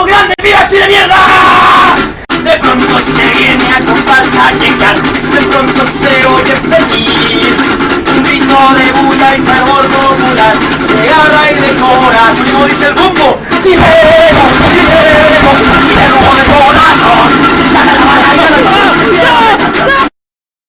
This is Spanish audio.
somos grandes, viva Chile mierda. De pronto se viene a comparsa a llegar, de pronto se oye venir Un grito de bulla y sabor popular, de garra y de corazón, como dice el grupo, Chile